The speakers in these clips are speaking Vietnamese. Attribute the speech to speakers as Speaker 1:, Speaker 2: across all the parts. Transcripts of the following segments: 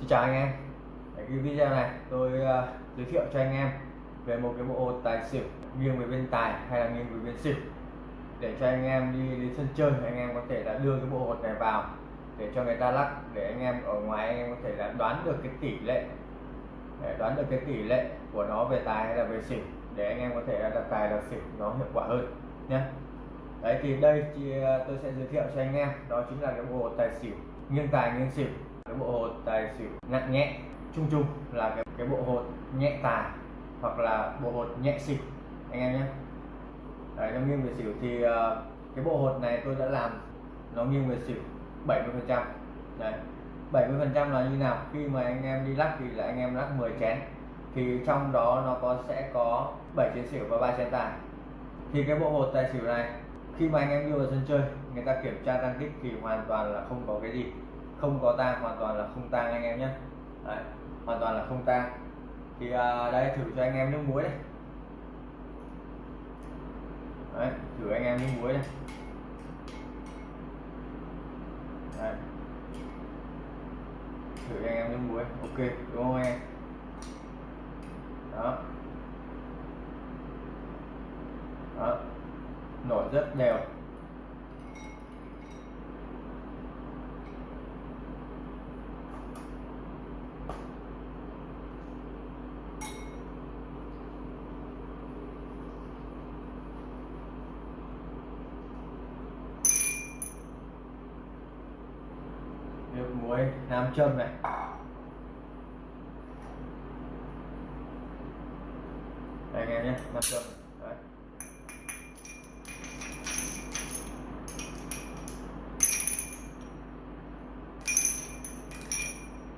Speaker 1: Xin chào anh em. Ở cái video này tôi uh, giới thiệu cho anh em về một cái bộ tài xỉu nghiêng về bên tài hay là nghiêng về bên xỉu. Để cho anh em đi đến sân chơi anh em có thể là đưa cái bộ hột này vào để cho người ta lắc để anh em ở ngoài anh em có thể là đoán được cái tỷ lệ. Để đoán được cái tỷ lệ của nó về tài hay là về xỉu để anh em có thể là đặt tài đặt xỉu nó hiệu quả hơn nhé đấy thì đây thì ờ, tôi sẽ giới thiệu cho anh em đó chính là cái bộ hột tài xỉu nghiêng tài nghiêng xỉu cái bộ hột tài xỉu nặng nhẹ chung chung là cái, cái bộ hột nhẹ tài hoặc là bộ hột nhẹ xỉu. Anh em nhé. Đấy, nó nghiêng về xỉu thì uh, cái bộ hột này tôi đã làm nó nghiêng về xỉu 70 phần trăm. Đấy 70 phần trăm là như nào? Khi mà anh em đi lắc thì là anh em lắc 10 chén. Thì trong đó nó có sẽ có 7 chén xỉu và 3 chén tài thì cái bộ hột tài xỉu này khi mà anh em đưa vào sân chơi người ta kiểm tra tăng tích thì hoàn toàn là không có cái gì không có tang hoàn toàn là không tang anh em nhé. Đấy, hoàn toàn là không tang. Thì à, đây thử cho anh em nước muối này. Đấy, thử anh em nước muối này, đấy. thử cho anh em nước muối ok đúng không em? Đó. Đó. Nổi rất đều nước muối nam châm này. Đây anh em nhé nam châm đấy.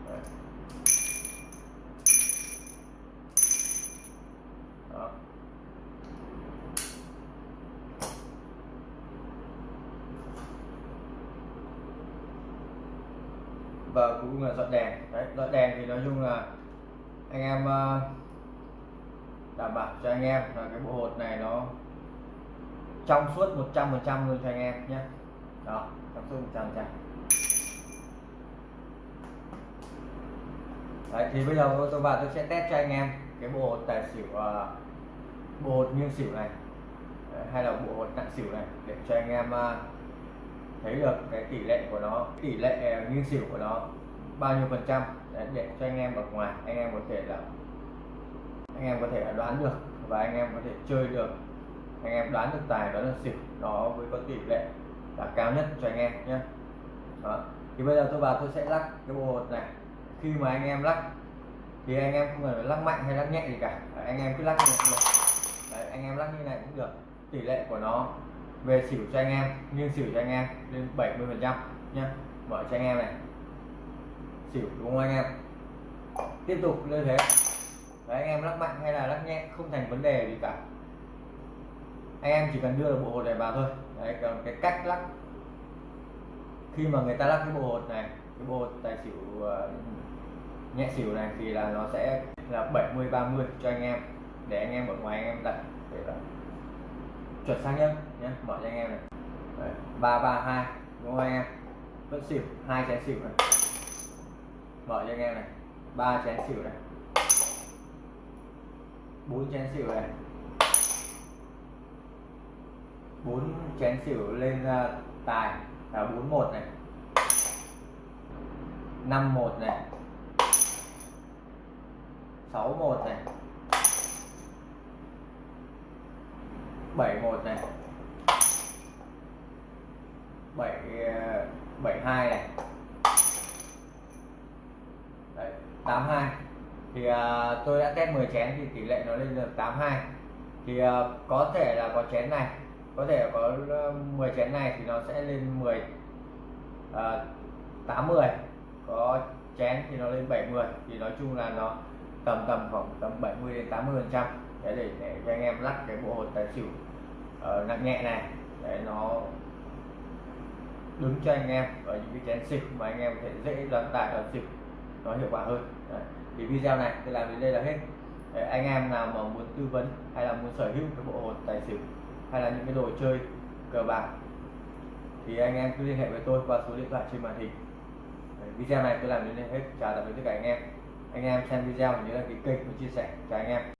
Speaker 1: Đấy. Đó và cuối cùng là dọn đèn. Đấy dọn đèn thì nói chung là anh em ờ, đảm bảo cho anh em là cái bộ hột này nó trong suốt 100% luôn cho anh em nhé. Đó trong suốt 100% Đấy, thì bây giờ tôi vào tôi sẽ test cho anh em cái bộ hột tài xỉu uh, bộ hột nghiêng xỉu này. Đấy, hay là bộ hột nặng xỉu này để cho anh em uh, thấy được cái tỷ lệ của nó tỷ lệ à, nghiêng xỉu của nó bao nhiêu phần trăm. Để, để cho anh em ở ngoài anh em có thể là anh em có thể đoán được và anh em có thể chơi được. Anh em đoán được tài đoán được xỉu nó với có tỷ lệ là cao nhất cho anh em nhé. Đó. thì bây giờ tôi vào tôi sẽ lắc cái bộ hột này. Khi mà anh em lắc thì anh em không cần phải lắc mạnh hay lắc nhẹ gì cả. Anh em cứ lắc như này cũng được. Đấy, anh em lắc như này cũng được. Tỷ lệ của nó về xỉu cho anh em nghiêng xỉu cho anh em lên 70 phần trăm nhé mở cho anh em này. Xỉu đúng không anh em? Tiếp tục như thế. Đấy, anh em lắc mạnh hay là lắc nhẹ không thành vấn đề gì cả. Anh em chỉ cần đưa được bộ hột này vào thôi. Đấy, còn cái cách lắc. Khi mà người ta lắc cái bộ hột này cái bộ hột tài xỉu uh, nhẹ xỉu này thì là nó sẽ là 70 30 cho anh em. Để anh em ở ngoài anh em đặt để là chuẩn xác nhất nhé mở cho anh em này. Ba ba hai đúng không anh em? Vẫn xỉu hai chén xỉu này. Mở cho anh em này ba chén xỉu này. Bốn chén xỉu này. Bốn chén xỉu lên uh, tài là bốn một này. Năm một này. Sáu một này. Bảy một này bảy bảy hai này. Đấy, 82 thì uh, tôi đã test 10 chén thì tỷ lệ nó lên được 82 thì uh, có thể là có chén này có thể có à, 10 chén này thì nó sẽ lên 10 uh, 80 có chén thì nó lên 70 thì nói chung là nó tầm tầm khoảng tầm 70 đến 80 phần trăm. Để, để để cho anh em lắc cái bộ hột tài xỉu uh, nặng nhẹ này. Để nó đứng cho anh em ở những cái chén xịt mà anh em có thể dễ đoán tài đoán xịt nó hiệu quả hơn. Đấy. thì video này tôi làm đến đây là hết. Đấy, anh em nào mà muốn tư vấn hay là muốn sở hữu cái bộ hột tài xỉu hay là những cái đồ chơi cờ bạc thì anh em cứ liên hệ với tôi qua số điện thoại trên màn hình. Video này tôi làm đến đây hết. Chào tạm biệt tất cả anh em. Anh em xem video nhớ đăng ký kênh và chia sẻ chào anh em.